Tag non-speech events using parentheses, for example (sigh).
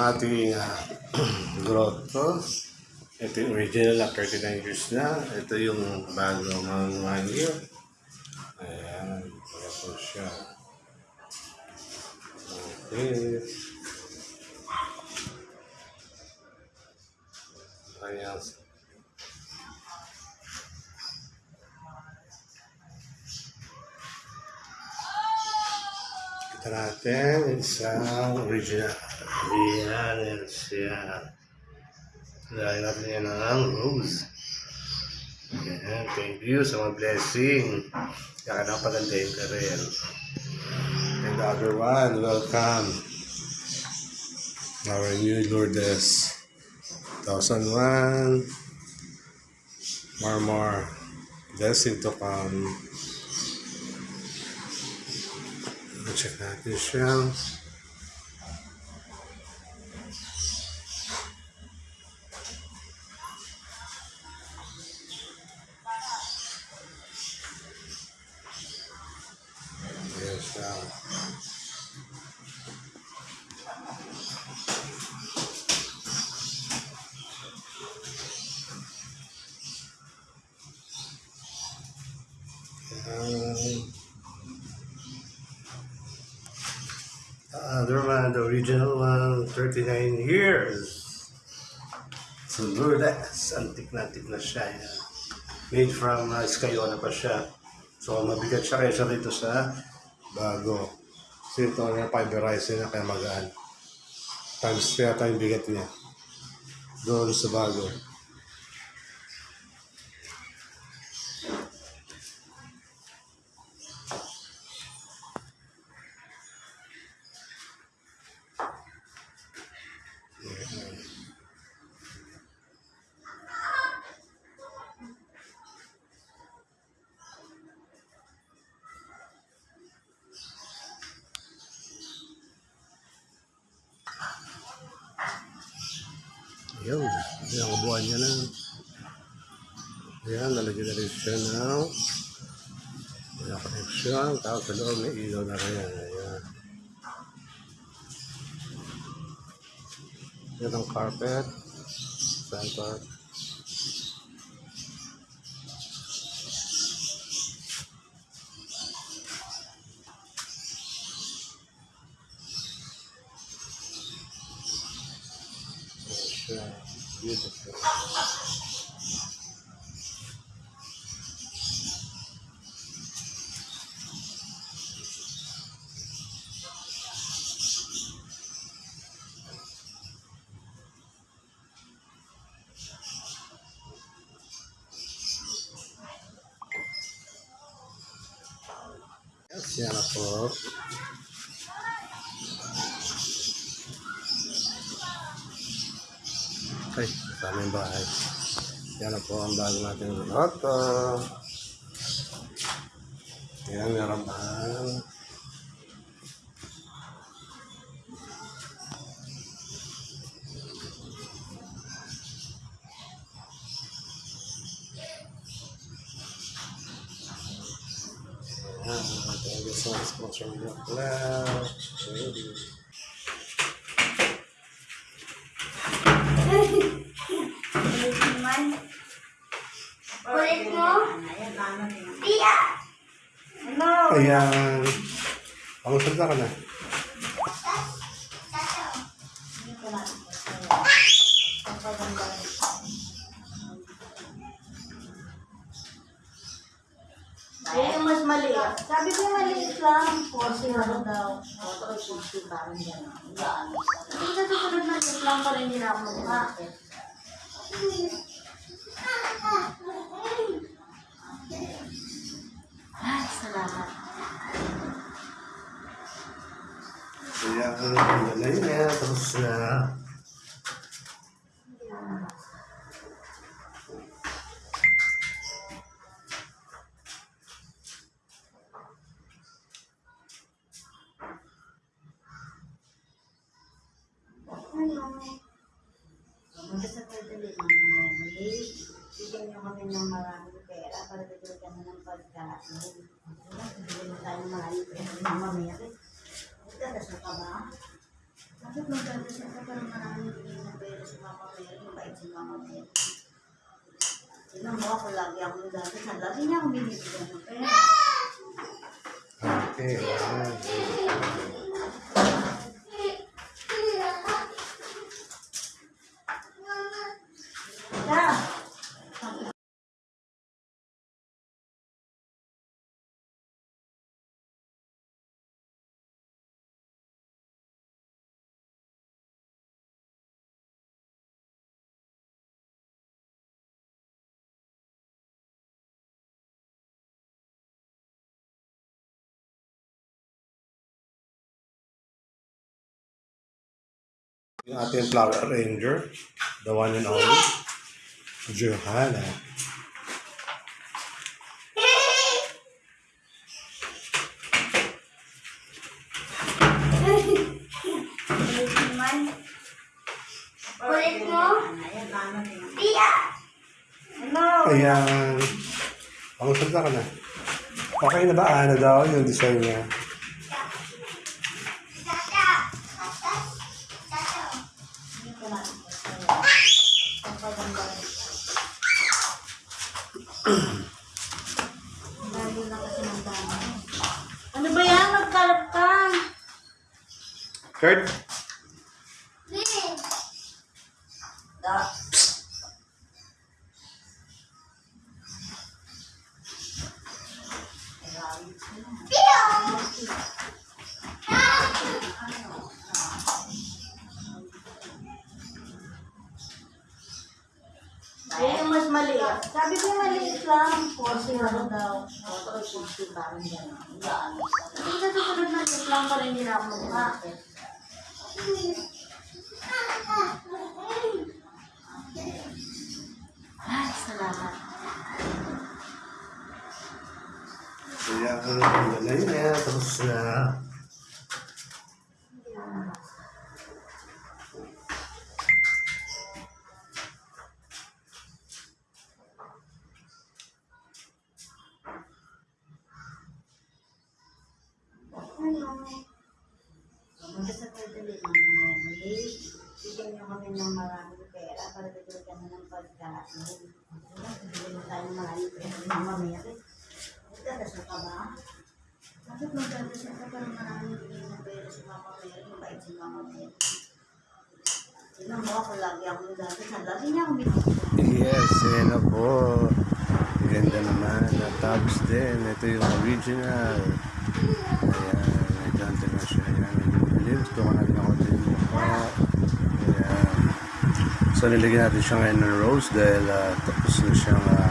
ating (clears throat) uh, grotto. Ito yung original na 39 years na. Ito yung bago mga one year. Ayan. Ito siya. Okay. Ayan. Kita natin isang original. Ayan, yan siya. Lagyan natin yan ng rose. Ayan, thank you sa mga blessing. Kaya ka pagandahin ka rin. And the other one, welcome. Our new Lourdes. 2001. More, more. Blessing to come. Check natin siya. Ayan. The other one, the original one, 39 years. So Lourdes, antik na antik na siya. Yan. Made from uh, Escayona pa siya. So mabigat siya kaysa rito sa bago. Kasi ito na fiberized na kaya magaan. Times kaya tayong bigat niya. Doon sa bago. Yun, yung buwan niya na. Ayan, nalagyan na rin siya ng wala connection. Tapos sa loob may ilaw na rin. Ayan. Yan ang carpet. Center. Ayan siya. Beautiful. Yes, yan na po. Ay, sa aming bahay. Yan na po ang bago natin grotto. Yan, meron pa. Yan, thank you so much for showing your love. Thank you. Kulit naman. Kulit mo? Pia! Ano? Ayan. Pamusalita ka na. Ayun yung mas maliit. Sabi ko maliit lang. Kasi ano daw. Yung sa susunod na liit lang pa rin din ako mukha. Ay, salamat. Para bigyan kami ng pagkain. Bigyan mo tayo ng maraming pera ng mamaya. Magdadasal ka. Okay. Yung ating flower arranger, the one and only, Johanna. Kulit mo? Ano? Ayan. Pangusap ka na. Okay na ba? Ano daw yung design niya? Tata! Tata! Tata! Hindi ko natin kasi. Pagpaganda rin siya. Lalo na kasi ng dami. Ano ba yan? Magkalap ka. Eh, yung mas maliit. Sabi ko maliit lang. Kasi ano daw, motor 60 parang gano'n. Sa susunod na lang pala hindi na ako mukha. Ay, salamat. Kaya, ano na yun eh. Tapos na. Pumunta sa Perdali, Mama Mary. Bigyan niyo kami ng maraming pera para bigyan kami ng pagkain. Bigyan mo tayo ng maraming pera Mama Mary. Magdadasal ka ba? Bakit magdadasal ka parang maraming bigay ng pera si Mama Mary? Mabait si Mama Mary. Tignan mo ako lagi ako nagdadasal. Lagi niya ako binibigyan. Yes, yan na po. Ganda naman. Natapos din. Ito yung original. Ayan, may dante na siya. Ayan, medyo gusto ko na rin ako din yung mukha. Ayan. So, nilagyan natin siya ngayon ng rose dahil ah, tapos na siyang ah,